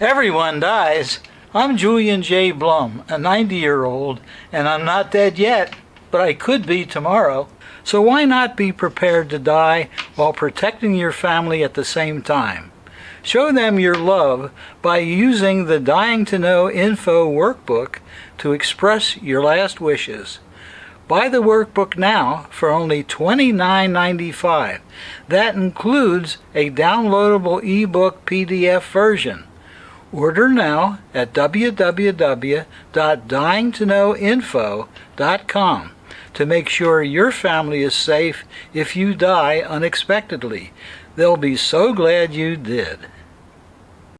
Everyone dies. I'm Julian J. Blum, a 90 year old, and I'm not dead yet, but I could be tomorrow. So why not be prepared to die while protecting your family at the same time? Show them your love by using the Dying to Know info workbook to express your last wishes. Buy the workbook now for only $29.95. That includes a downloadable ebook PDF version. Order now at www.dyingtoknowinfo.com to make sure your family is safe if you die unexpectedly. They'll be so glad you did.